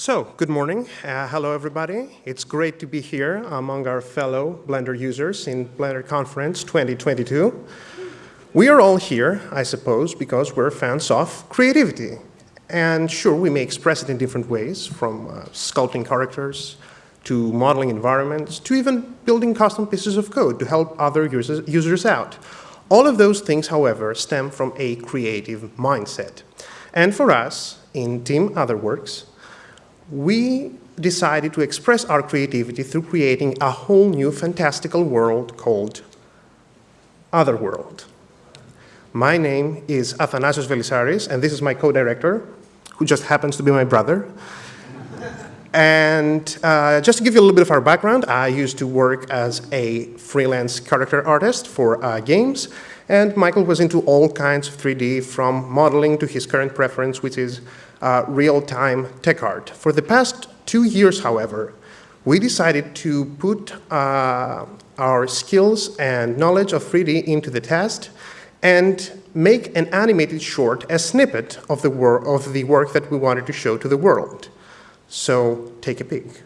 So, good morning. Uh, hello, everybody. It's great to be here among our fellow Blender users in Blender Conference 2022. We are all here, I suppose, because we're fans of creativity. And sure, we may express it in different ways, from uh, sculpting characters, to modeling environments, to even building custom pieces of code to help other users, users out. All of those things, however, stem from a creative mindset. And for us, in Team Otherworks, we decided to express our creativity through creating a whole new fantastical world called Otherworld. My name is Athanasios Velisaris, and this is my co-director, who just happens to be my brother. and uh, just to give you a little bit of our background, I used to work as a freelance character artist for uh, games, and Michael was into all kinds of 3D, from modeling to his current preference, which is uh, real-time tech art. For the past two years, however, we decided to put uh, our skills and knowledge of 3D into the test and make an animated short, a snippet of the, of the work that we wanted to show to the world. So take a peek.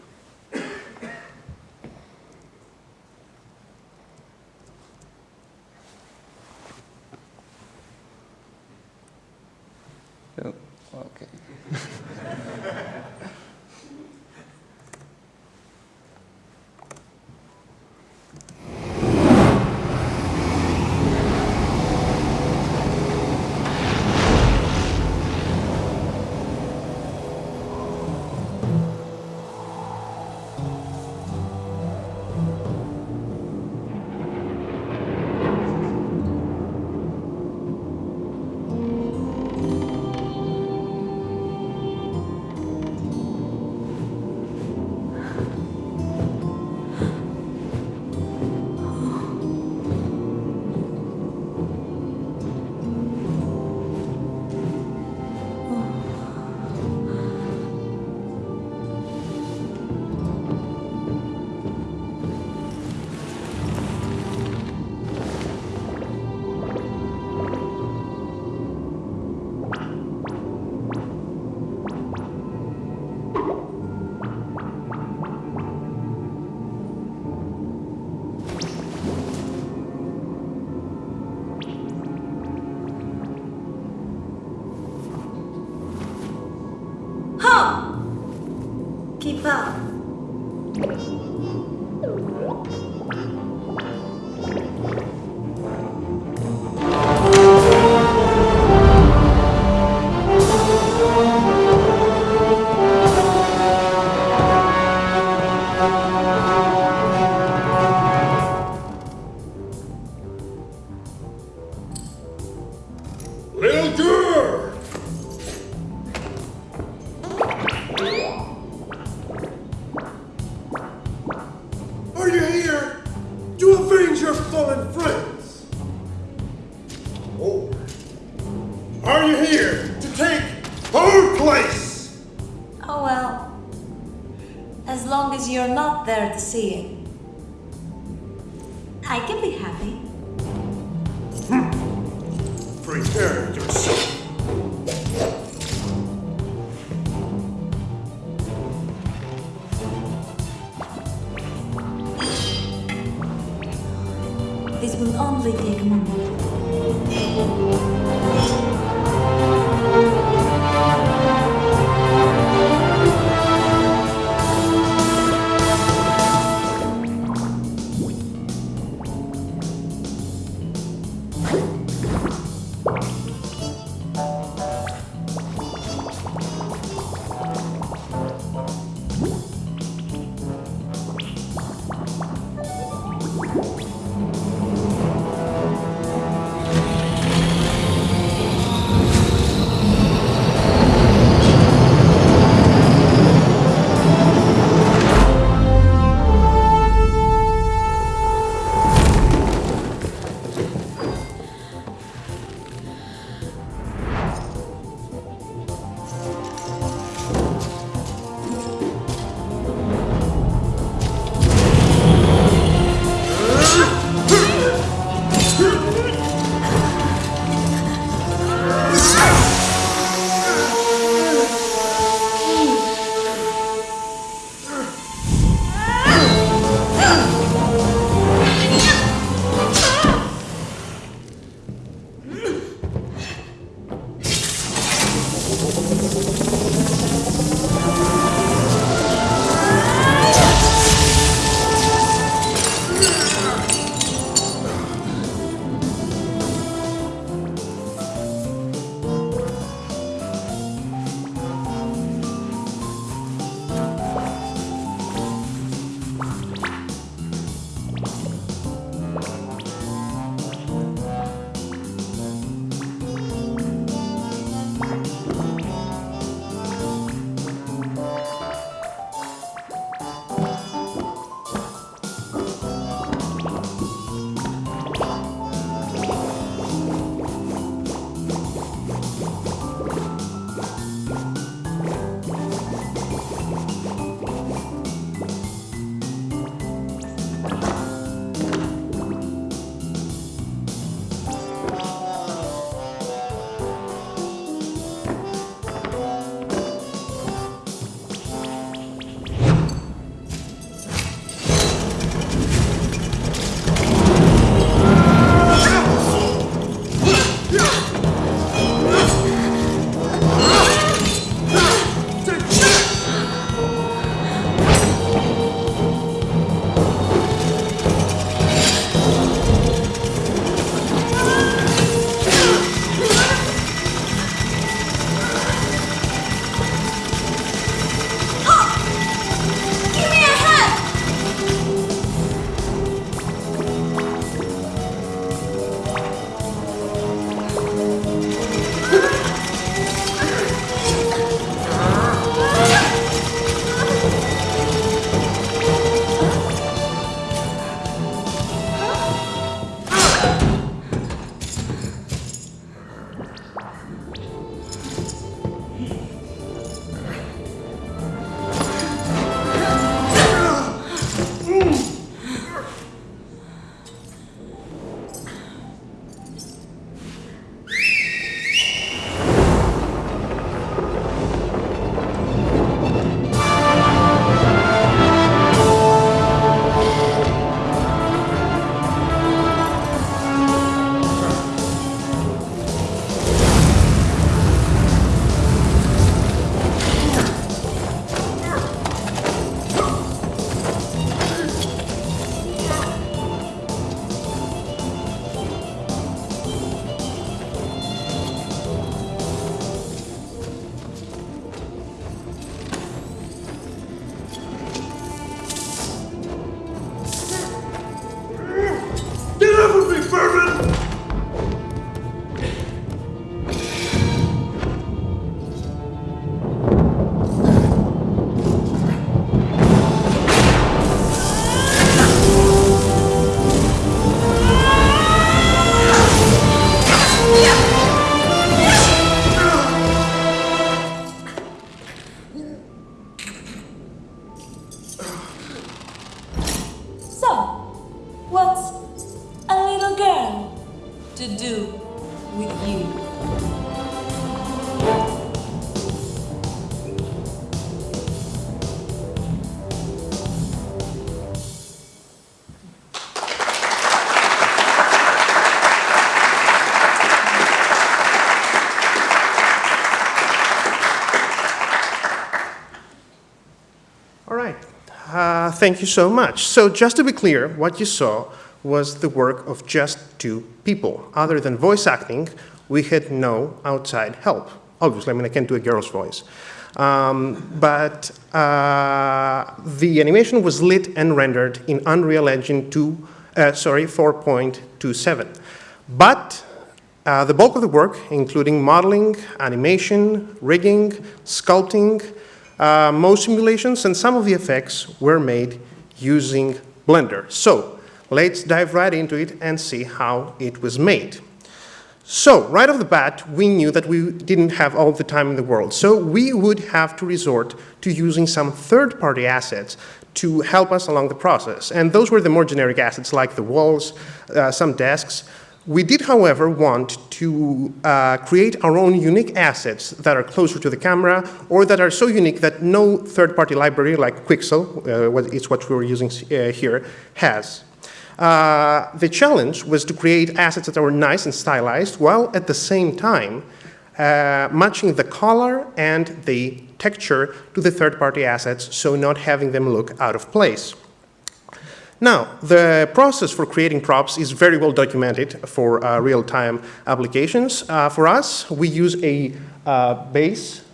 Thank you so much. So just to be clear, what you saw was the work of just two people. Other than voice acting, we had no outside help. Obviously, I mean, I can't do a girl's voice. Um, but uh, the animation was lit and rendered in Unreal Engine 2, uh, sorry, 4.27. But uh, the bulk of the work, including modeling, animation, rigging, sculpting, uh, most simulations, and some of the effects were made using Blender. So let's dive right into it and see how it was made. So right off the bat, we knew that we didn't have all the time in the world. So we would have to resort to using some third-party assets to help us along the process. And those were the more generic assets like the walls, uh, some desks. We did, however, want to uh, create our own unique assets that are closer to the camera or that are so unique that no third-party library like Quixel, uh, it's what we were using uh, here, has. Uh, the challenge was to create assets that were nice and stylized while at the same time uh, matching the color and the texture to the third-party assets, so not having them look out of place. Now, the process for creating props is very well documented for uh, real-time applications. Uh, for us, we use a uh, base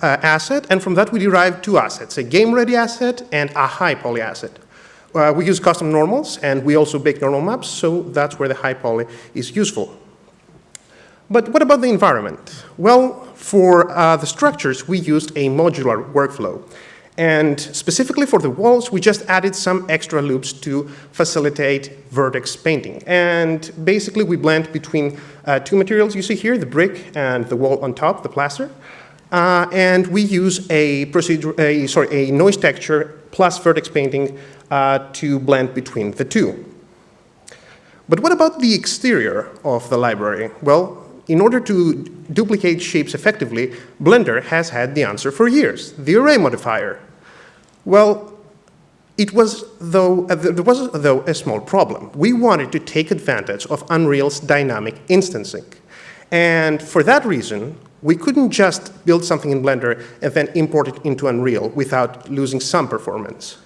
uh, asset, and from that we derive two assets, a game-ready asset and a high poly asset. Uh, we use custom normals, and we also bake normal maps, so that's where the high poly is useful. But what about the environment? Well, for uh, the structures, we used a modular workflow. And specifically for the walls, we just added some extra loops to facilitate vertex painting. And basically, we blend between uh, two materials you see here, the brick and the wall on top, the plaster. Uh, and we use a procedure, a, sorry, a noise texture plus vertex painting uh, to blend between the two. But what about the exterior of the library? Well, in order to duplicate shapes effectively, Blender has had the answer for years, the array modifier. Well, it was though, uh, there was though a small problem. We wanted to take advantage of Unreal's dynamic instancing. And for that reason, we couldn't just build something in Blender and then import it into Unreal without losing some performance.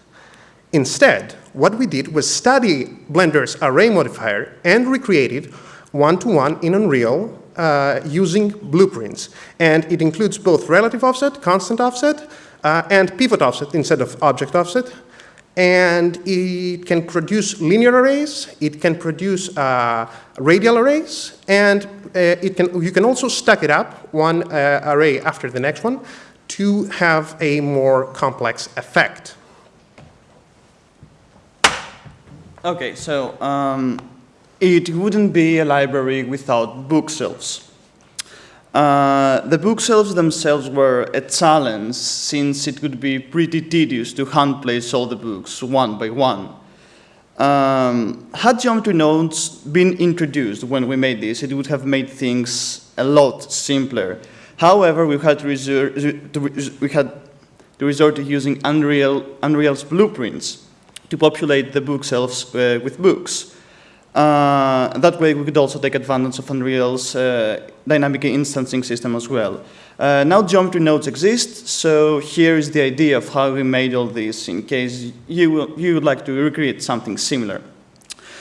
Instead, what we did was study Blender's array modifier and recreate it one-to-one -one in Unreal uh, using blueprints. And it includes both relative offset, constant offset, uh, and pivot offset instead of object offset. And it can produce linear arrays, it can produce uh, radial arrays, and uh, it can, you can also stack it up, one uh, array after the next one, to have a more complex effect. Okay, so um, it wouldn't be a library without bookshelves. Uh, the bookshelves themselves were a challenge since it would be pretty tedious to hand place all the books one by one. Um, had geometry nodes been introduced when we made this, it would have made things a lot simpler. However, we had to, resort to, we had to resort to using Unreal, Unreal's blueprints to populate the bookshelves uh, with books. Uh, that way we could also take advantage of Unreal's uh, dynamic instancing system as well. Uh, now geometry nodes exist, so here is the idea of how we made all this in case you, will, you would like to recreate something similar.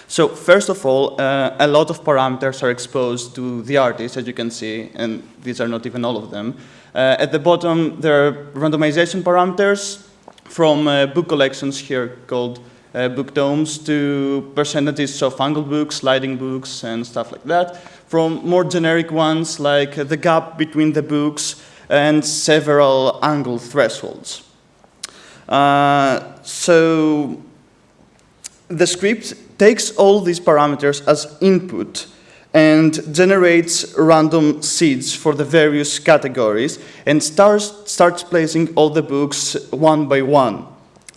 So first of all, uh, a lot of parameters are exposed to the artist, as you can see, and these are not even all of them. Uh, at the bottom, there are randomization parameters, from uh, book collections here called uh, book tomes to percentages of angled books, sliding books, and stuff like that. From more generic ones like uh, the gap between the books and several angle thresholds. Uh, so the script takes all these parameters as input and generates random seeds for the various categories and starts, starts placing all the books one by one.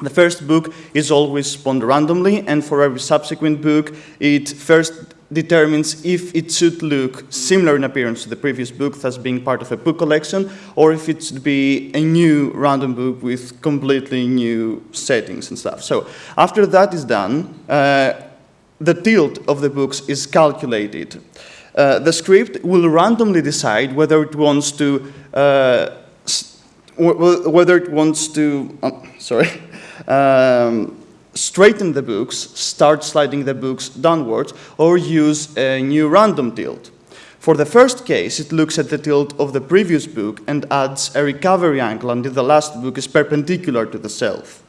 The first book is always spawned randomly, and for every subsequent book, it first determines if it should look similar in appearance to the previous book, thus being part of a book collection, or if it should be a new random book with completely new settings and stuff. So after that is done, uh, the tilt of the books is calculated. Uh, the script will randomly decide whether it wants to uh, whether it wants to um, sorry um, straighten the books, start sliding the books downwards, or use a new random tilt. For the first case, it looks at the tilt of the previous book and adds a recovery angle until the last book is perpendicular to the shelf.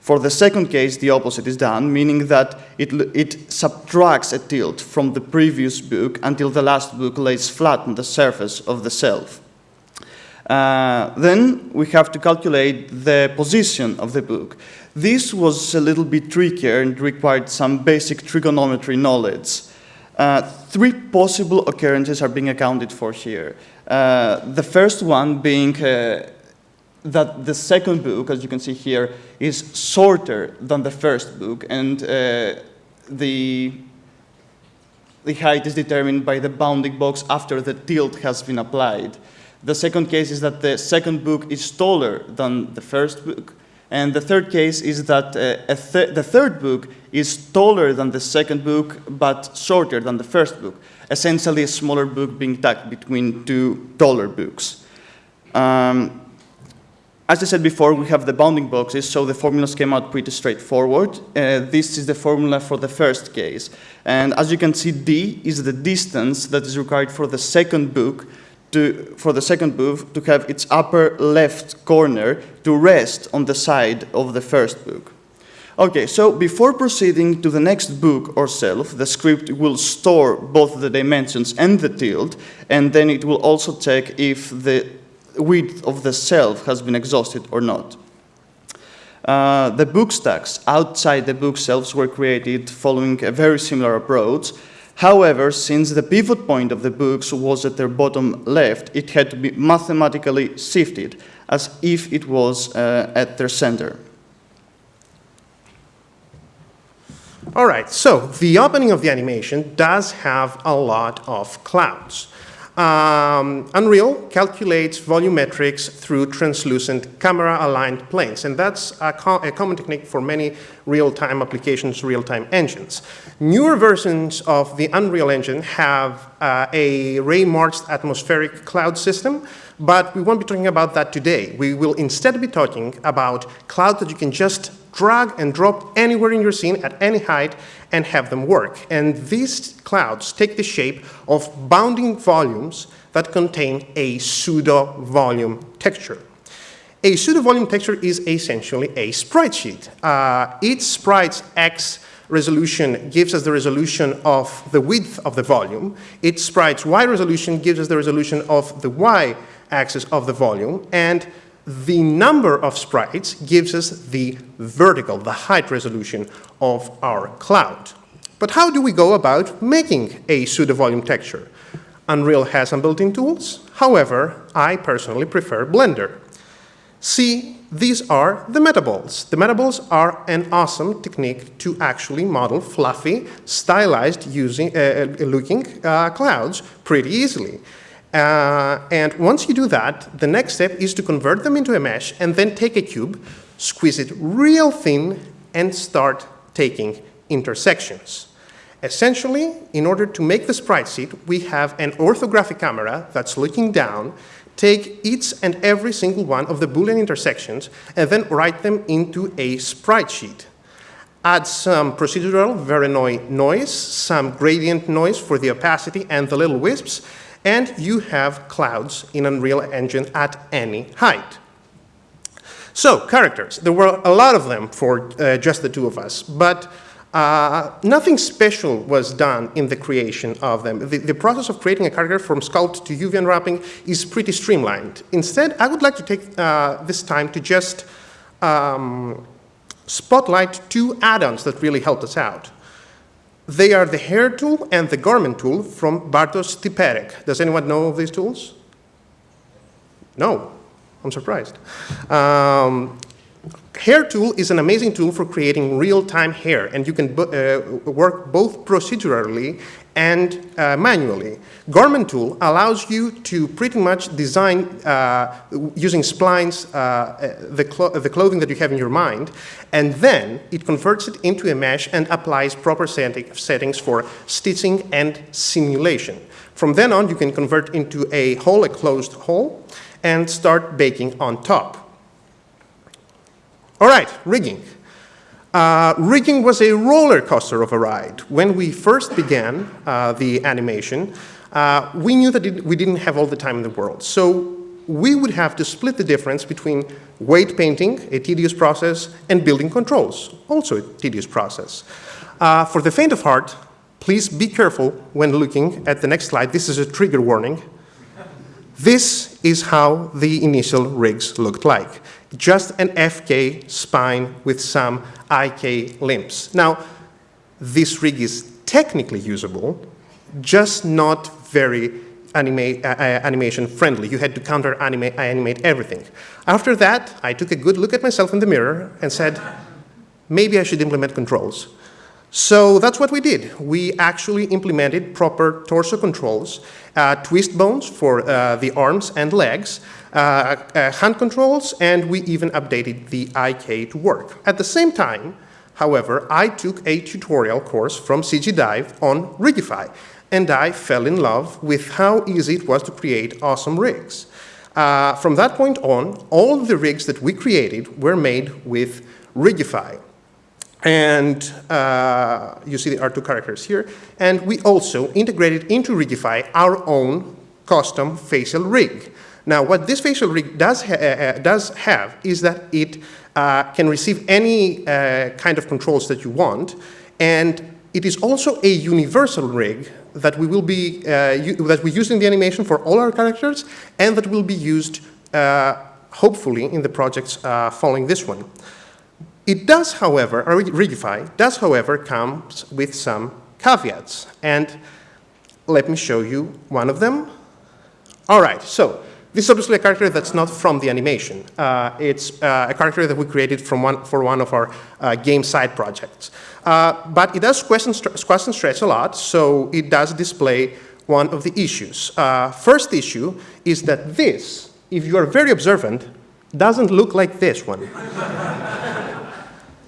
For the second case, the opposite is done, meaning that it, it subtracts a tilt from the previous book until the last book lays flat on the surface of the shelf. Uh, then we have to calculate the position of the book. This was a little bit trickier and required some basic trigonometry knowledge. Uh, three possible occurrences are being accounted for here. Uh, the first one being uh, that the second book, as you can see here, is shorter than the first book, and uh, the, the height is determined by the bounding box after the tilt has been applied. The second case is that the second book is taller than the first book. And the third case is that uh, th the third book is taller than the second book, but shorter than the first book, essentially a smaller book being tucked between two taller books. Um, as I said before, we have the bounding boxes, so the formulas came out pretty straightforward. Uh, this is the formula for the first case. And as you can see, D is the distance that is required for the second book to, for the second book to have its upper left corner to rest on the side of the first book. Okay, so before proceeding to the next book or shelf, the script will store both the dimensions and the tilt, and then it will also check if the width of the shelf has been exhausted or not. Uh, the book stacks outside the bookshelves were created following a very similar approach, However, since the pivot point of the books was at their bottom left, it had to be mathematically shifted as if it was uh, at their center. All right, so the opening of the animation does have a lot of clouds. Um, Unreal calculates volumetrics through translucent camera-aligned planes, and that's a, co a, common technique for many real-time applications, real-time engines. Newer versions of the Unreal Engine have uh, a ray-marched atmospheric cloud system, but we won't be talking about that today. We will instead be talking about clouds that you can just drag and drop anywhere in your scene at any height and have them work. And these clouds take the shape of bounding volumes that contain a pseudo-volume texture. A pseudo-volume texture is essentially a sprite sheet. Uh, each sprite's X resolution gives us the resolution of the width of the volume. Each sprite's Y resolution gives us the resolution of the Y axis of the volume. And the number of sprites gives us the vertical, the height resolution of our cloud. But how do we go about making a pseudo-volume texture? Unreal has some built-in tools. However, I personally prefer Blender. See, these are the metaballs. The metaballs are an awesome technique to actually model fluffy, stylized using, uh, uh looking uh, clouds pretty easily. Uh, and once you do that, the next step is to convert them into a mesh and then take a cube, squeeze it real thin, and start taking intersections. Essentially, in order to make the sprite sheet, we have an orthographic camera that's looking down, take each and every single one of the Boolean intersections, and then write them into a sprite sheet. Add some procedural Voronoi noise, some gradient noise for the opacity and the little wisps, and you have clouds in Unreal Engine at any height. So, characters. There were a lot of them for uh, just the two of us, but uh, nothing special was done in the creation of them. The, the, process of creating a character from sculpt to UV unwrapping is pretty streamlined. Instead, I would like to take uh, this time to just um, spotlight two add-ons that really helped us out. They are the hair tool and the garment tool from Bartosz Styperek. Does anyone know of these tools? No, I'm surprised. Um, Hair tool is an amazing tool for creating real-time hair, and you can uh, work both procedurally and uh, manually. Garment tool allows you to pretty much design uh, using splines uh, the, clo the, clothing that you have in your mind, and then it converts it into a mesh and applies proper settings for stitching and simulation. From then on, you can convert into a hole, a closed hole, and start baking on top. All right, rigging. Uh, rigging was a roller coaster of a ride. When we first began uh, the animation, uh, we knew that it, we didn't have all the time in the world. So we would have to split the difference between weight painting, a tedious process, and building controls, also a tedious process. Uh, for the faint of heart, please be careful when looking at the next slide. This is a trigger warning. This is how the initial rigs looked like. Just an FK spine with some IK limbs. Now, this rig is technically usable, just not very uh, uh, animation friendly. You had to counter anima animate everything. After that, I took a good look at myself in the mirror and said, maybe I should implement controls. So that's what we did. We actually implemented proper torso controls, uh, twist bones for uh, the arms and legs, hand controls, and we even updated the IK to work. At the same time, however, I took a tutorial course from CG Dive on Rigify and I fell in love with how easy it was to create awesome rigs. Uh, from that point on, all the rigs that we created were made with Rigify. And uh, you see the R2 characters here. And we also integrated into Rigify our own custom facial rig. Now, what this facial rig does, ha uh, does have is that it uh, can receive any uh, kind of controls that you want, and it is also a universal rig that we will be uh, that we use in the animation for all our characters, and that will be used uh, hopefully in the projects uh, following this one. It does, however, or Rigify does, however, come with some caveats, and let me show you one of them. All right, so this is obviously a character that's not from the animation. Uh, it's uh, a character that we created from one, for one of our uh, game side projects. Uh, but it does question, question stretch a lot, so it does display one of the issues. Uh, first issue is that this, if you are very observant, doesn't look like this one.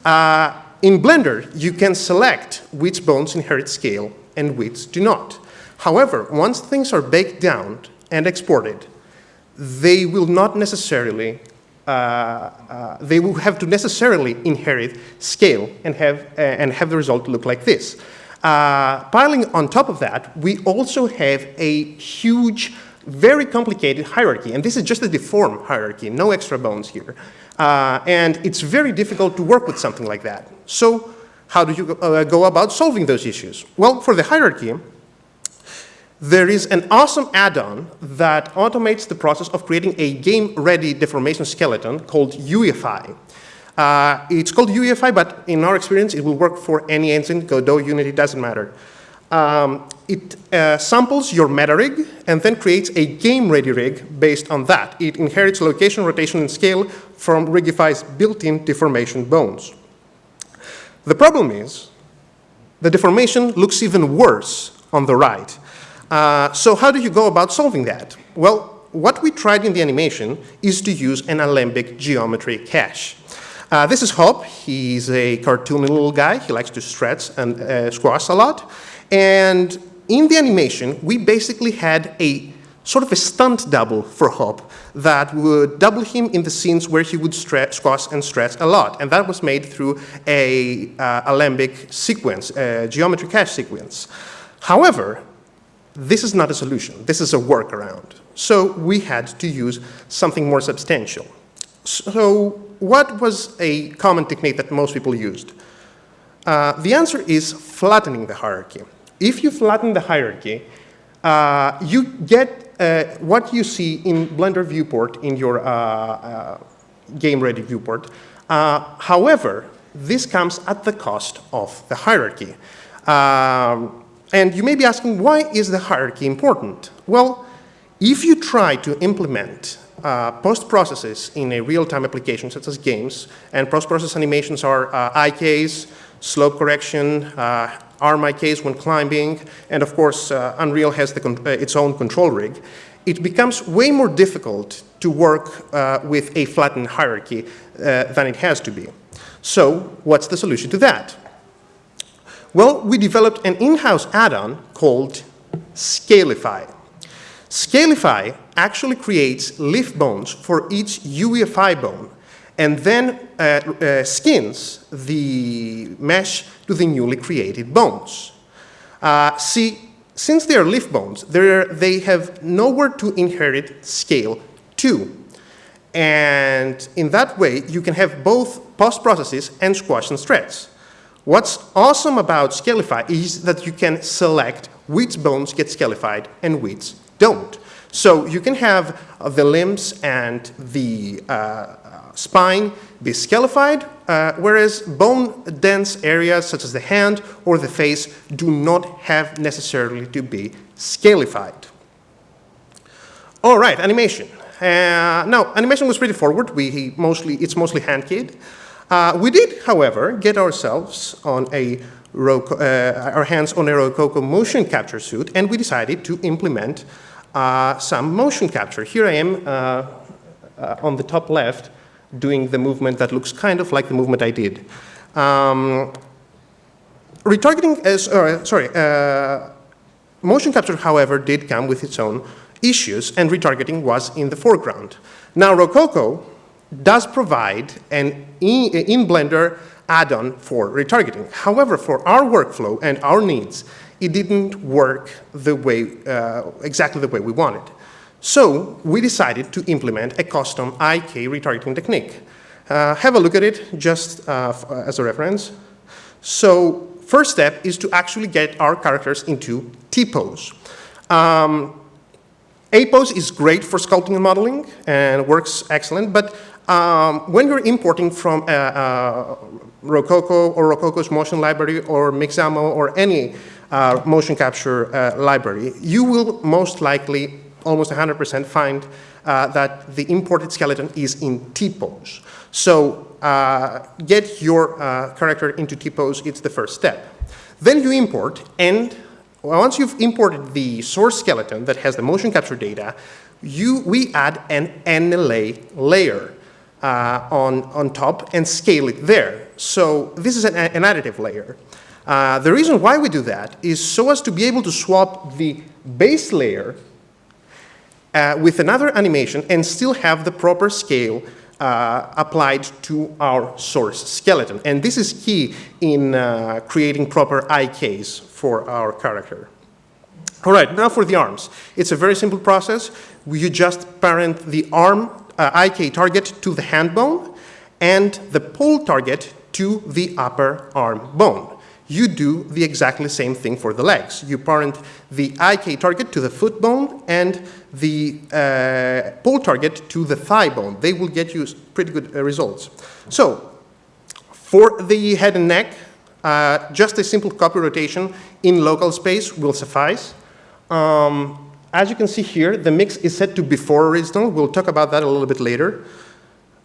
Uh, in Blender, you can select which bones inherit scale and which do not. However, once things are baked down and exported, they will not necessarily, uh, uh, they will have to necessarily inherit scale and have, uh, and have the result look like this. Uh, piling on top of that, we also have a huge, very complicated hierarchy, and this is just a deformed hierarchy, no extra bones here. Uh, and it's very difficult to work with something like that. So how do you uh, go about solving those issues? Well, for the hierarchy, there is an awesome add-on that automates the process of creating a game-ready deformation skeleton called Uefy. Uh, it's called Uefy, but in our experience, it will work for any engine, Godot, Unity, doesn't matter. Um, it uh, samples your meta rig and then creates a game-ready rig based on that. It inherits location, rotation, and scale from Rigify's built-in deformation bones. The problem is the deformation looks even worse on the right. Uh, so how do you go about solving that? Well, what we tried in the animation is to use an alembic geometry cache. Uh, this is Hop. He's a cartoony little guy. He likes to stretch and uh, squash a lot. And in the animation, we basically had a sort of a stunt double for Hop that would double him in the scenes where he would stretch, squash and stretch a lot. And that was made through a uh, alembic sequence, a geometry cache sequence. However, this is not a solution. This is a workaround. So we had to use something more substantial. So what was a common technique that most people used? Uh, the answer is flattening the hierarchy. If you flatten the hierarchy, uh, you get uh, what you see in Blender viewport in your uh, uh, game-ready viewport. Uh, however, this comes at the cost of the hierarchy. Um, and you may be asking, why is the hierarchy important? Well, if you try to implement uh, post-processes in a real-time application such as games, and post-process animations are uh, IKs, slope correction, uh, arm IKs when climbing, and of course uh, Unreal has the, uh, its own control rig, it becomes way more difficult to work uh, with a flattened hierarchy than it has to be. So what's the solution to that? Well, we developed an in-house add-on called Scalify. Scalify actually creates leaf bones for each Uefy bone. and then uh, uh, skins the mesh to the newly created bones. Uh, see, since they are leaf bones, they have nowhere to inherit scale 2. And in that way, you can have both post processes and squash and stretch. What's awesome about Scalify is that you can select which bones get scalified and which don't. So you can have the limbs and the uh, spine be scalified, uh, whereas bone-dense areas such as the hand or the face do not have necessarily to be scalified. All right, animation. Uh, now, animation was pretty forward. We mostly, it's mostly hand-keyed. Uh, we did, however, get ourselves on a uh, our hands on a Rokoko motion capture suit, and we decided to implement uh, some motion capture. Here I am uh, uh, on the top left doing the movement that looks kind of like the movement I did. Um, retargeting is, uh, sorry, motion capture, however, did come with its own issues, and retargeting was in the foreground. Now, Rokoko does provide an in, Blender add-on for retargeting. However, for our workflow and our needs, it didn't work the way, uh, exactly the way we wanted. So we decided to implement a custom IK retargeting technique. Uh, have a look at it just uh, as a reference. So first step is to actually get our characters into T-pose. Um, A-pose is great for sculpting and modeling and works excellent, but um, when you're importing from a, a Rokoko or Rokoko's motion library or Mixamo or any uh, motion capture uh, library, you will most likely almost 100% find uh, that the imported skeleton is in T-pose. So uh, get your uh, character into T-pose, it's the first step. Then you import, and once you've imported the source skeleton that has the motion capture data, you, we add an NLA layer uh, on, on top and scale it there. So this is an, an additive layer. Uh, the reason why we do that is so as to be able to swap the base layer uh, with another animation and still have the proper scale uh, applied to our source skeleton. And this is key in uh, creating proper IKs for our character. All right, now for the arms. It's a very simple process. You just parent the arm uh, IK target to the hand bone and the pole target to the upper arm bone you do the exactly same thing for the legs. You parent the IK target to the foot bone and the uh, pole target to the thigh bone. They will get you pretty good uh, results. So for the head and neck, uh, just a simple copy rotation in local space will suffice. Um, as you can see here, the mix is set to before original. We'll talk about that a little bit later.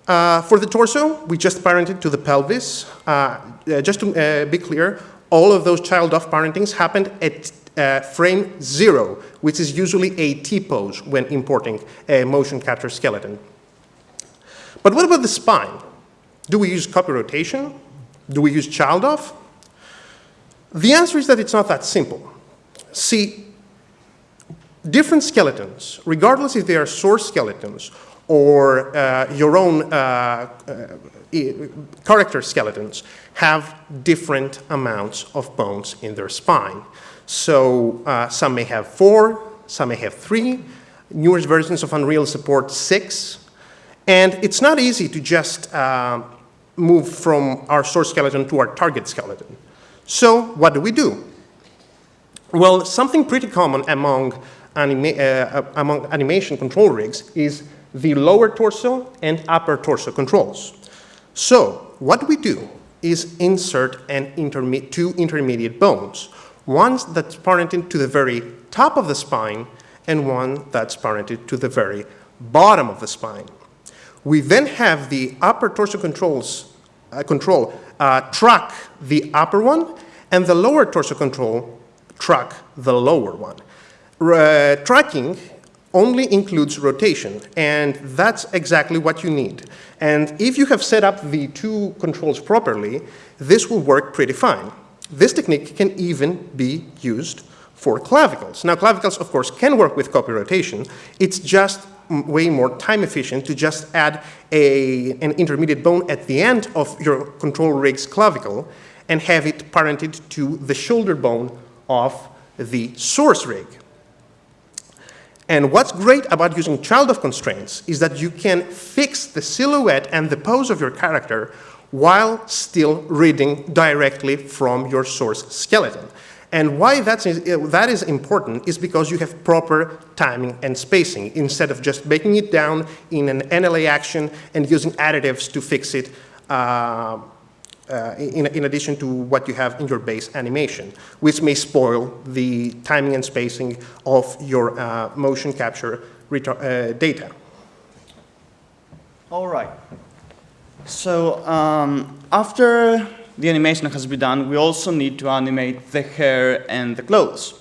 Uh, for the torso, we just parented to the pelvis. Uh, uh, just to uh, be clear, all of those child-of parentings happened at uh, frame zero, which is usually a T-pose when importing a motion capture skeleton. But what about the spine? Do we use copy rotation? Do we use child-of? The answer is that it's not that simple. See, different skeletons, regardless if they are source skeletons or uh, your own uh, uh character skeletons have different amounts of bones in their spine. So uh, some may have four, some may have three. Newest versions of Unreal support six. And it's not easy to just uh, move from our source skeleton to our target skeleton. So what do we do? Well, something pretty common among, anima uh, among animation control rigs is the lower torso and upper torso controls. So what we do is insert an interme two intermediate bones, one that's parented to the very top of the spine and one that's parented to the very bottom of the spine. We then have the upper torso controls, uh, control uh, track the upper one and the lower torso control track the lower one. Uh, tracking only includes rotation, and that's exactly what you need. And if you have set up the two controls properly, this will work pretty fine. This technique can even be used for clavicles. Now, clavicles, of course, can work with copy rotation. It's just way more time efficient to just add a, an intermediate bone at the end of your control rig's clavicle and have it parented to the shoulder bone of the source rig. And what's great about using child of constraints is that you can fix the silhouette and the pose of your character while still reading directly from your source skeleton. And why that's, that is important is because you have proper timing and spacing instead of just breaking it down in an NLA action and using additives to fix it uh, uh, in, in addition to what you have in your base animation, which may spoil the timing and spacing of your uh, motion capture uh, data. All right. So um, after the animation has been done, we also need to animate the hair and the clothes.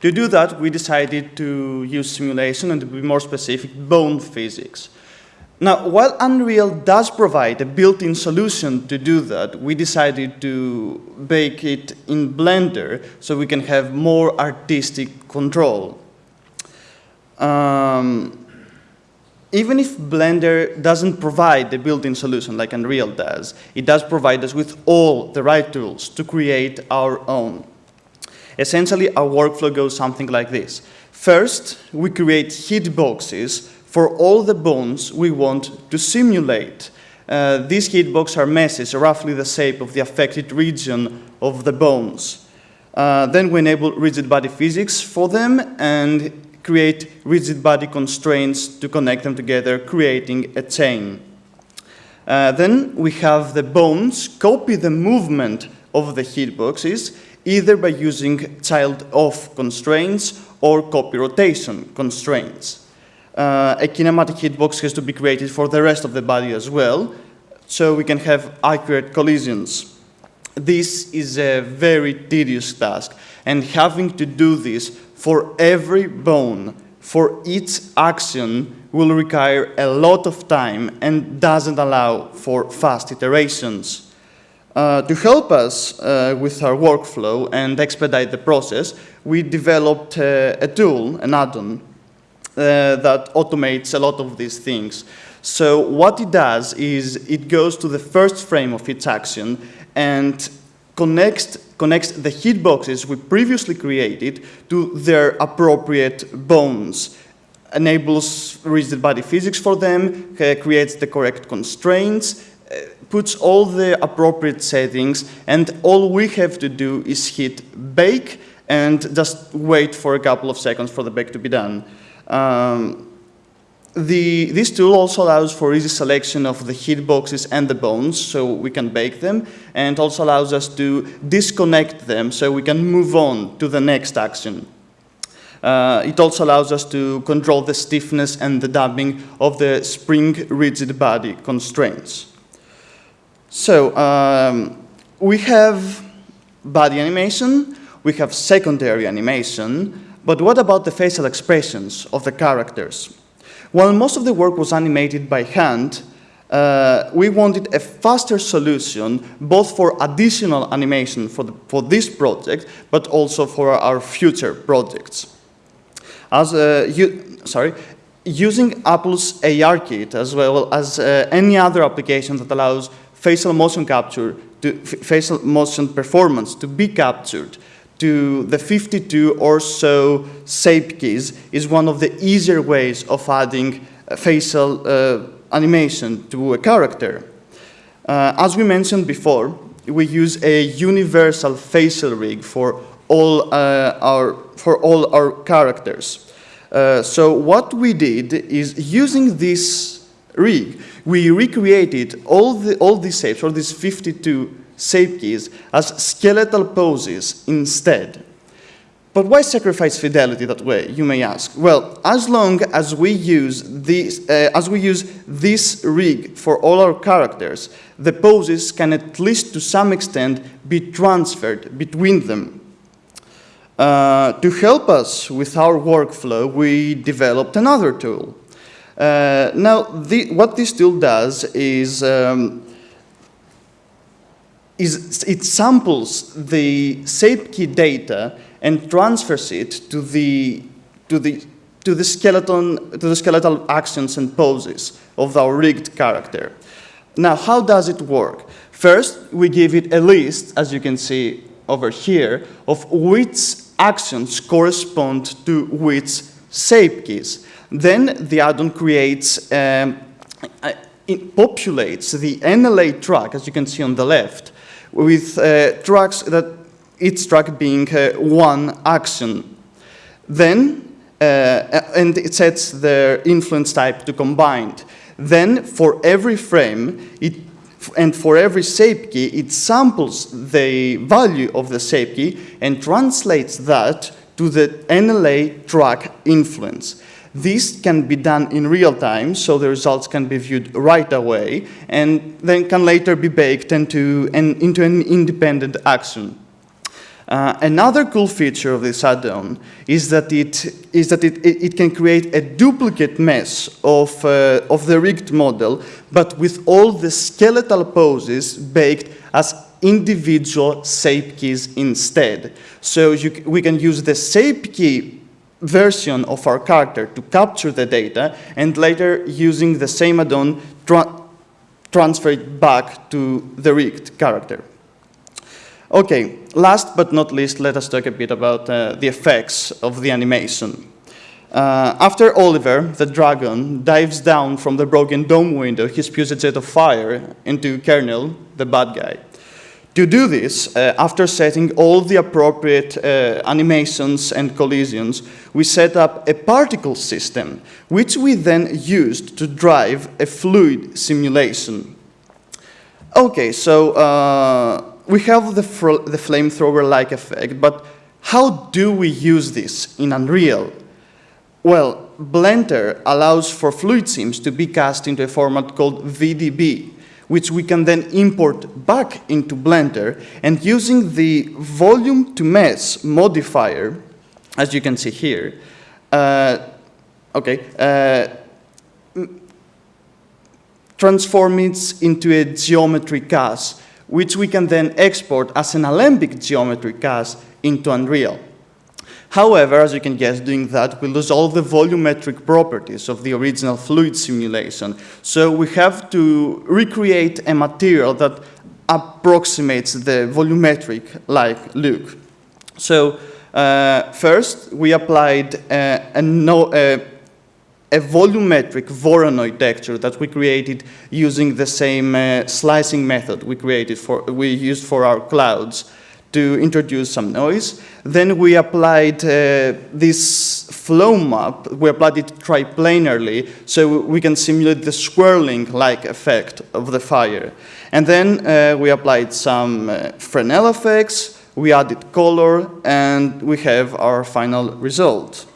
To do that, we decided to use simulation and to be more specific, bone physics. Now, while Unreal does provide a built-in solution to do that, we decided to bake it in Blender so we can have more artistic control. Um, even if Blender doesn't provide the built-in solution like Unreal does, it does provide us with all the right tools to create our own. Essentially, our workflow goes something like this. First, we create hitboxes for all the bones we want to simulate. Uh, these hitboxes are meshes, roughly the shape of the affected region of the bones. Uh, then we enable rigid body physics for them and create rigid body constraints to connect them together, creating a chain. Uh, then we have the bones copy the movement of the hitboxes, either by using child-of constraints or copy rotation constraints uh, a kinematic hitbox has to be created for the rest of the body as well, so we can have accurate collisions. This is a very tedious task, and having to do this for every bone, for each action, will require a lot of time and doesn't allow for fast iterations. Uh, to help us uh, with our workflow and expedite the process, we developed uh, a tool, an add-on, uh, that automates a lot of these things. So what it does is it goes to the first frame of its action and connects, connects the hitboxes we previously created to their appropriate bones enables rigid body physics for them, uh, creates the correct constraints, uh, puts all the appropriate settings, and all we have to do is hit bake and just wait for a couple of seconds for the bake to be done. Um, the, this tool also allows for easy selection of the heat hitboxes and the bones, so we can bake them, and also allows us to disconnect them so we can move on to the next action. Uh, it also allows us to control the stiffness and the damping of the spring rigid body constraints. So um, we have body animation, we have secondary animation, but what about the facial expressions of the characters? While most of the work was animated by hand, uh, we wanted a faster solution, both for additional animation for, the, for this project, but also for our future projects. As uh, you, sorry, using Apple's ARKit, as well as uh, any other application that allows facial motion capture, to, facial motion performance to be captured to the 52 or so shape keys is one of the easier ways of adding facial uh, animation to a character. Uh, as we mentioned before, we use a universal facial rig for all, uh, our, for all our characters. Uh, so what we did is using this rig, we recreated all, the, all these shapes, all these 52 shape keys as skeletal poses instead. But why sacrifice fidelity that way, you may ask? Well, as long as we use this, uh, as we use this rig for all our characters, the poses can at least to some extent be transferred between them. Uh, to help us with our workflow, we developed another tool. Uh, now, the, what this tool does is um, is it samples the shape key data and transfers it to the, to the to the skeleton, to the skeletal actions and poses of our rigged character. Now, how does it work? First, we give it a list, as you can see over here, of which actions correspond to which shape keys. Then the add-on creates, um, uh, it populates the NLA track, as you can see on the left, with uh, tracks that each drug being uh, one action. Then, uh, and it sets the influence type to combined. Then, for every frame, it and for every shape key, it samples the value of the shape key and translates that to the NLA track influence. This can be done in real time, so the results can be viewed right away, and then can later be baked into an, into an independent action. Uh, another cool feature of this add-on is that, it, is that it, it, it, can create a duplicate mesh of, uh, of the rigged model, but with all the skeletal poses baked as individual shape keys instead. So you, we can use the shape key version of our character to capture the data, and later using the same add-on, tra transfer it back to the rigged character. Okay, last but not least, let us talk a bit about uh, the effects of the animation. Uh, after Oliver, the dragon, dives down from the broken dome window, he spews a jet of fire into Kernel, the bad guy. To do this, uh, after setting all the appropriate uh, animations and collisions, we set up a particle system, which we then used to drive a fluid simulation. Okay, so uh, we have the, the flamethrower-like effect, but how do we use this in Unreal? Well, Blender allows for fluid sims to be cast into a format called VDB, which we can then import back into Blender, and using the volume to mesh modifier, as you can see here, uh, okay, uh, transform it into a geometry cache which we can then export as an alembic geometry cache into Unreal. However, as you can guess, doing that will lose all the volumetric properties of the original fluid simulation. So we have to recreate a material that approximates the volumetric-like look. So uh, first, we applied uh, a, no, uh, a volumetric Voronoi texture that we created using the same uh, slicing method we created for, we used for our clouds to introduce some noise. Then we applied uh, this flow map, we applied it triplanarly so we can simulate the swirling-like effect of the fire. And then uh, we applied some uh, Fresnel effects, we added color, and we have our final result.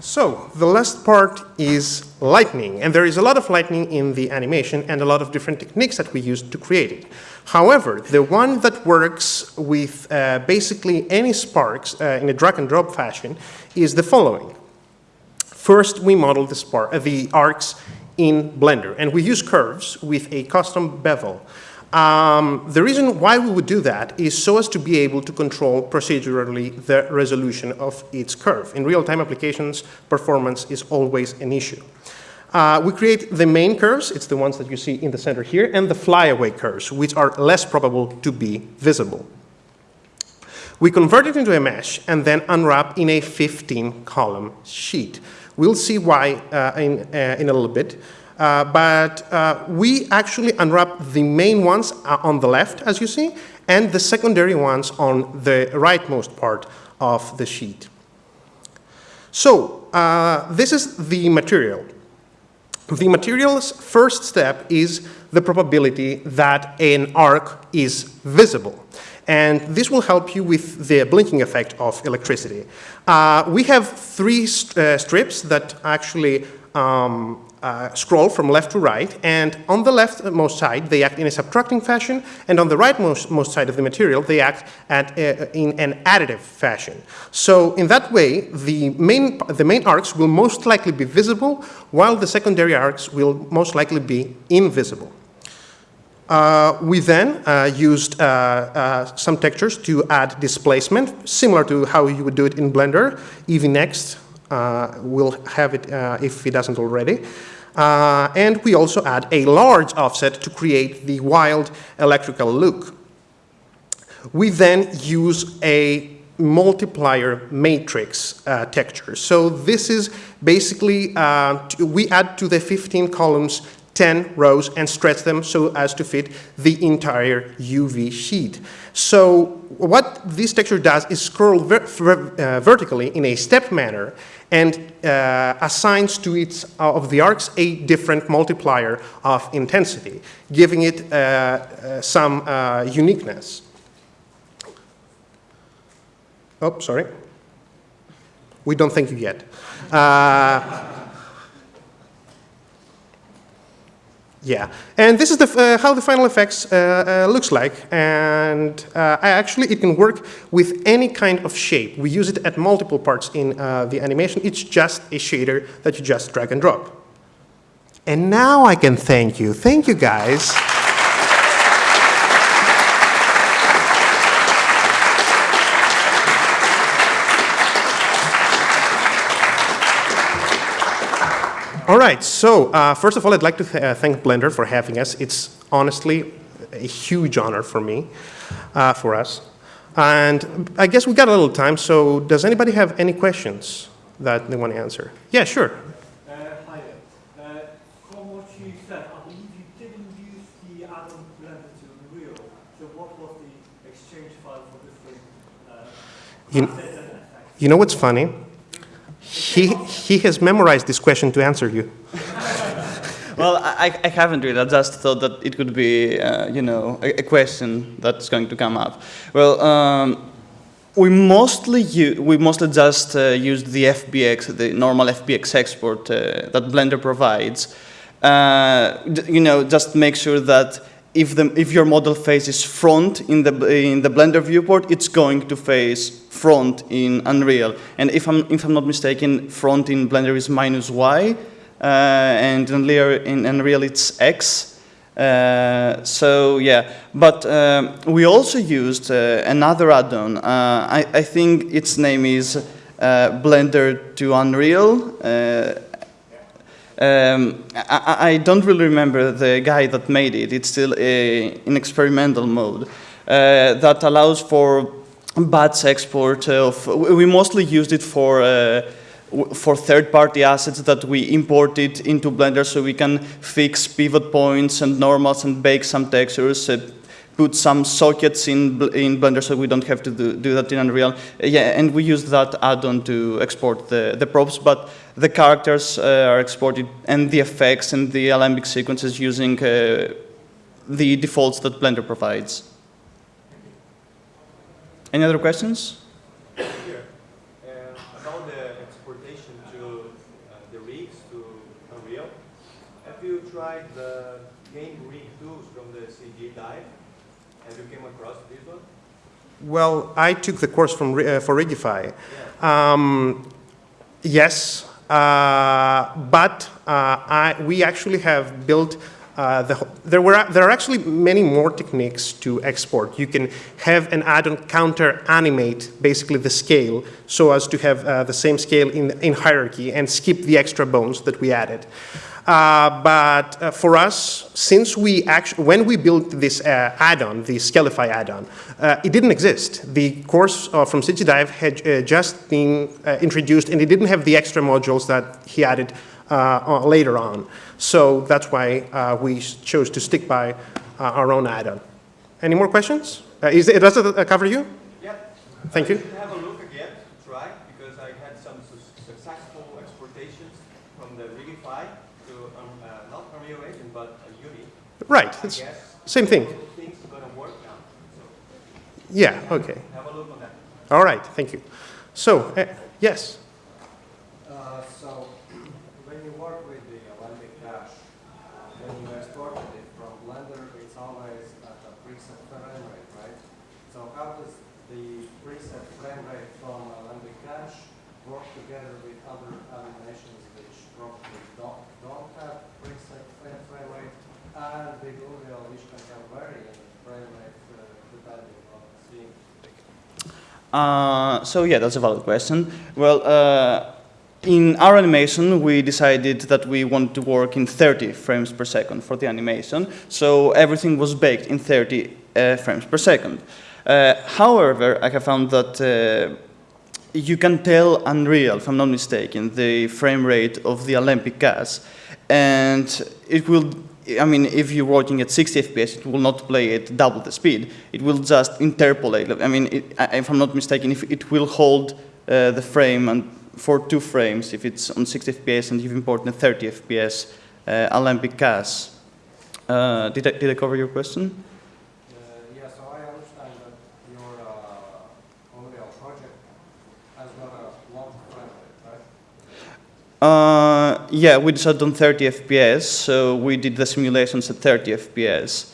So the last part is lightning, and there is a lot of lightning in the animation and a lot of different techniques that we use to create it. However, the one that works with uh, basically any sparks uh, in a drag and drop fashion is the following. First, we model the, spark, uh, the arcs in Blender, and we use curves with a custom bevel. Um, the reason why we would do that is so as to be able to control procedurally the resolution of its curve. In real-time applications, performance is always an issue. Uh, we create the main curves, it's the ones that you see in the center here, and the flyaway curves, which are less probable to be visible. We convert it into a mesh and then unwrap in a 15-column sheet. We'll see why uh, in, uh, in a little bit. Uh, but uh, we actually unwrap the main ones uh, on the left, as you see, and the secondary ones on the rightmost part of the sheet. So uh, this is the material. The material's first step is the probability that an arc is visible. And this will help you with the blinking effect of electricity. Uh, we have three st strips that actually um, uh, scroll from left to right, and on the leftmost side, they act in a subtracting fashion, and on the rightmost most side of the material, they act at, uh, in an additive fashion. So in that way, the main, the main arcs will most likely be visible, while the secondary arcs will most likely be invisible. Uh, we then uh, used uh, some textures to add displacement, similar to how you would do it in Blender. Eevee Next uh, will have it uh, if it doesn't already. Uh, and we also add a large offset to create the wild electrical look. We then use a multiplier matrix uh, texture. So this is basically, uh, we add to the 15 columns 10 rows and stretch them so as to fit the entire UV sheet. So what this texture does is scroll ver ver uh, vertically in a step manner and uh, assigns to each of the arcs a different multiplier of intensity, giving it uh, uh, some uh, uniqueness. Oh, sorry. We don't thank you yet. Yeah, and this is the, uh, how the final effects uh, uh, looks like. And uh, actually, it can work with any kind of shape. We use it at multiple parts in uh, the animation. It's just a shader that you just drag and drop. And now I can thank you. Thank you, guys. All right, so uh, first of all, I'd like to th- uh, thank Blender for having us. It's honestly a huge honor for me, uh, for us. And I guess we got a little time, so does anybody have any questions that they want to answer? Yeah, sure. Uh, Hi. Uh, From what you said, I believe you didn't use the add-on Blender to Unreal. So what was the exchange file for different uh, You- assets and effects? You know what's funny? He, he has memorized this question to answer you. Well, I, I haven't really. I just thought that it could be, uh, you know, a, a question that's going to come up. Well, um, we mostly u- we mostly just uh, used the FBX, the normal FBX export uh, that Blender provides. Uh, you know, just make sure that if the if your model faces front in the in the Blender viewport, it's going to face front in Unreal. And if I'm if I'm not mistaken, front in Blender is minus Y uh, and in Unreal, in Unreal it's X. Uh, so yeah, but um, we also used uh, another add-on. Uh, I, I think its name is uh, Blender to Unreal. Uh, um, I, I don't really remember the guy that made it. It's still a, in experimental mode uh, that allows for batch export of. We mostly used it for. Uh, for third-party assets that we imported into Blender so we can fix pivot points and normals and bake some textures, uh, put some sockets in, in Blender so we don't have to do, do that in Unreal. Uh, yeah, and we use that add-on to export the, the props, but the characters uh, are exported and the effects and the alembic sequences using uh, the defaults that Blender provides. Any other questions? Here, uh, about the exportation to uh, the rigs to Unreal, have you tried the game rig tools from the CG Dive? Have you came across this one? Well, I took the course from, Ri- uh, for Rigify. Um, yes, uh, but uh, I, we actually have built uh, the, there, were, there are actually many more techniques to export. You can have an add-on counter animate basically the scale so as to have uh, the same scale in, in hierarchy and skip the extra bones that we added. Uh, but uh, for us, since we actually, when we built this uh, add-on, the Skelify add-on, it didn't exist. The course from CG Dive had just been introduced, and it didn't have the extra modules that he added uh, later on. So that's why uh, we chose to stick by uh, our own add-on. Any more questions? Uh, is it, does it uh, cover you? Yeah. Thank you. Have a look again to try because I had some su- successful exportations from the Rigify to um, uh, not Unreal Engine but uh, Unity. Right, it's same thing. things are gonna work now. So Yeah, okay. have a look on that. All right, thank you. So, uh, yes. Uh, So, when you work with the Alembic Cache, when you exported it from Blender, it's always at a preset frame rate, right? So how does the preset frame rate from Alembic Cache work together with other animations which probably don't, don't have preset frame frame rate, and with Unreal, which can have Uh, so yeah, that's a valid question. Well, uh, in our animation, we decided that we wanted to work in 30 frames per second for the animation. So everything was baked in 30 uh, frames per second. Uh, however, I have found that uh, you can tell Unreal, if I'm not mistaken, the frame rate of the Alembic cache, and it will. I mean, if you're working at 60 FPS, it will not play at double the speed. It will just interpolate. I mean, it, if I'm not mistaken, if it will hold uh, the frame and for two frames if it's on 60 FPS and you've imported a 30 FPS uh, Alembic cache. Uh, did, I, did I cover your question? Uh, Yeah, so I understand that your uh, Unreal project has got a long frame rate, right? Uh, yeah, we decided on 30 FPS, so we did the simulations at 30 FPS.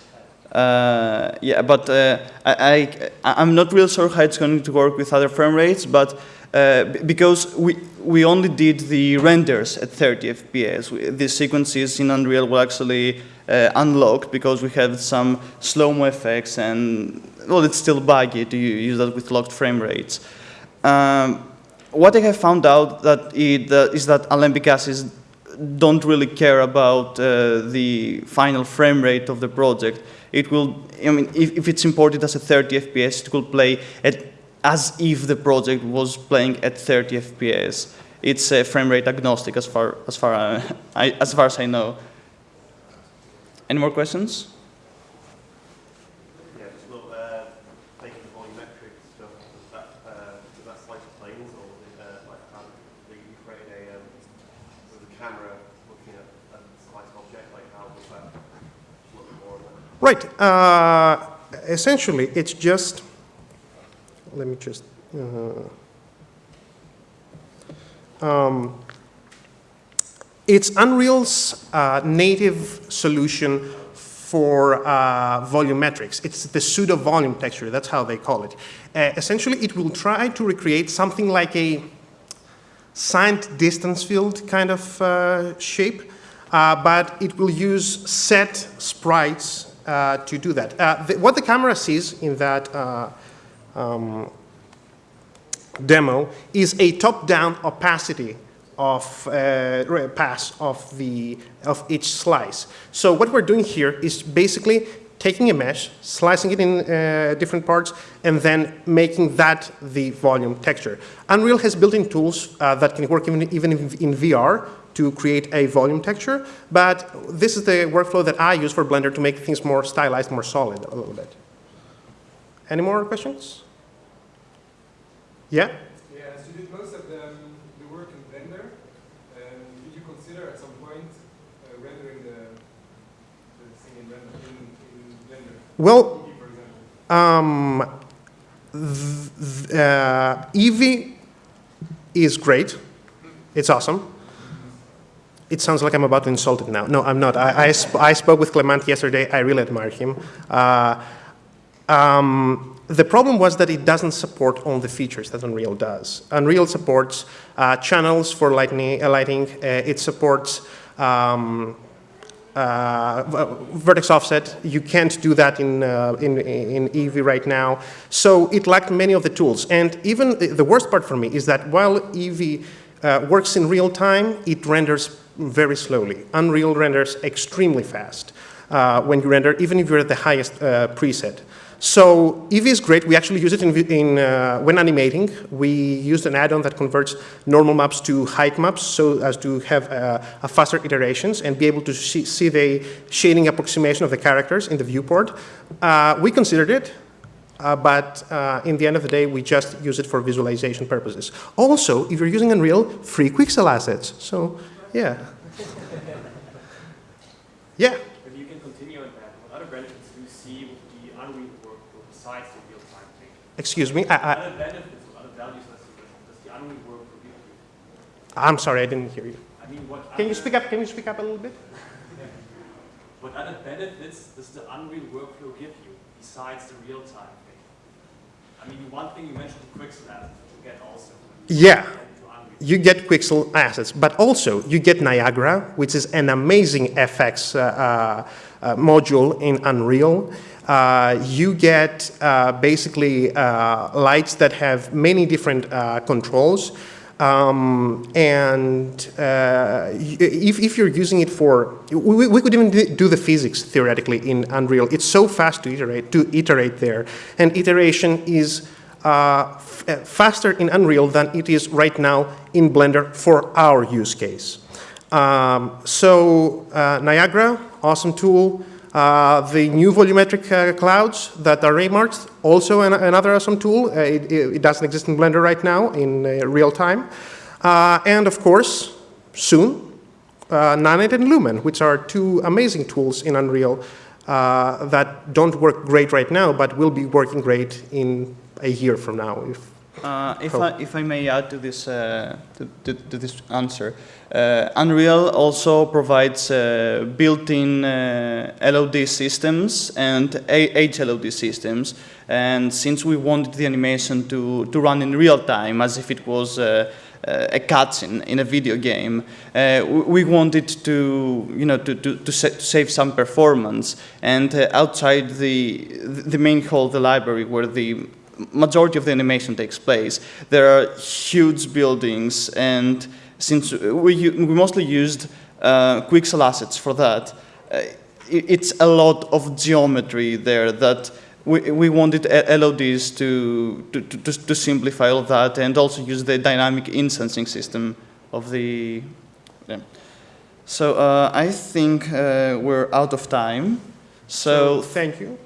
Uh, yeah, but uh, I, I, I'm not real sure how it's going to work with other frame rates, but uh, because we, we only did the renders at 30 FPS. The sequences in Unreal were actually uh, unlocked because we had some slow-mo effects and, well, it's still buggy to use that with locked frame rates. Um, what I have found out that it, uh, is that Alembic caches don't really care about uh, the final frame rate of the project. It will, I mean, if, if it's imported as a 30 FPS, it will play at, as if the project was playing at 30 FPS. It's uh, frame rate agnostic as far as far uh, I, as far as I know. Any more questions? Yeah, just look, uh, taking the volumetric stuff, does that, uh, does that slice the planes or, uh, like, how, you you created a, um, with a camera looking at a sliced object, like, how does that look more? Right. Uh, essentially, it's just, let me just, uh, um, it's Unreal's uh, native solution for uh, volumetrics. It's the pseudo volume texture, that's how they call it. Uh, essentially, it will try to recreate something like a signed distance field kind of uh, shape, but it will use set sprites to do that. Uh, the, what the camera sees in that uh, um, demo is a top-down opacity of uh, pass of the of each slice. So what we're doing here is basically taking a mesh, slicing it in uh, different parts, and then making that the volume texture. Unreal has built-in tools uh, that can work even, even in VR to create a volume texture, but this is the workflow that I use for Blender to make things more stylized, more solid a little bit. Any more questions? Yeah? Yeah, so you did most of the, um, the work in Blender, um, did you consider at some point uh, rendering the, the thing in, render, in, in Blender? Well. Um, uh, Eevee is great. It's awesome. It sounds like I'm about to insult it now. No, I'm not. I, I, sp- I spoke with Clement yesterday. I really admire him. Uh, um, the problem was that it doesn't support all the features that Unreal does. Unreal supports uh, channels for lightning, uh, lighting. Uh, it supports um, uh, vertex offset. You can't do that in, uh, in, in Eevee right now. So it lacked many of the tools. And even the- worst part for me is that while Eevee uh, works in real time, it renders very slowly. Unreal renders extremely fast uh, when you render, even if you're at the highest uh, preset. So Eevee is great. We actually use it in, in uh, when animating. We used an add-on that converts normal maps to height maps so as to have uh, a faster iterations and be able to see, see the shading approximation of the characters in the viewport. Uh, we considered it, uh, but uh, in the end of the day, we just use it for visualization purposes. Also, if you're using Unreal, free Quixel assets. So, yeah. yeah. If you can continue on that, what other benefits do you see with the Unreal workflow besides the real-time thing? Excuse me. I, I, Other benefits or other values does the, Unreal workflow give you? I'm sorry, I didn't hear you. I mean, what Can you speak up? Can you speak up a little bit? What other benefits does the Unreal workflow give you besides the real-time thing? I mean, one thing you mentioned the assets, which you get also. Yeah. You get Quixel assets, but also you get Niagara, which is an amazing FX uh, uh, uh, module in Unreal. Uh, you get uh, basically uh, lights that have many different controls. Um, and if, if you're using it for, we, we could even do the physics theoretically in Unreal. It's so fast to iterate, to iterate there. And iteration is uh, faster in Unreal than it is right now in Blender for our use case. Um, so uh, Niagara, awesome tool. Uh, the new volumetric uh, clouds that are remarked, also an, another awesome tool. Uh, it, it doesn't exist in Blender right now in uh, real time. And of course, soon, uh, Nanite and Lumen, which are two amazing tools in Unreal uh, that don't work great right now, but will be working great in a year from now. If, Uh, if, I, if I may add to this, uh, to, to, to this answer, uh, Unreal also provides uh, built-in uh, LOD systems and A- HLOD systems. And since we wanted the animation to, to run in real time, as if it was uh, uh, a cutscene in a video game, uh, we we wanted to, you know, to, to, to, sa- to save some performance. And uh, outside the, the main hall of the library, where the majority of the animation takes place. There are huge buildings, and since we, we mostly used uh, Quixel assets for that, uh, it's a lot of geometry there that we, we wanted LODs to, to, to, to simplify all that and also use the dynamic instancing system of the. yeah. So uh, I think uh, we're out of time. so So thank you.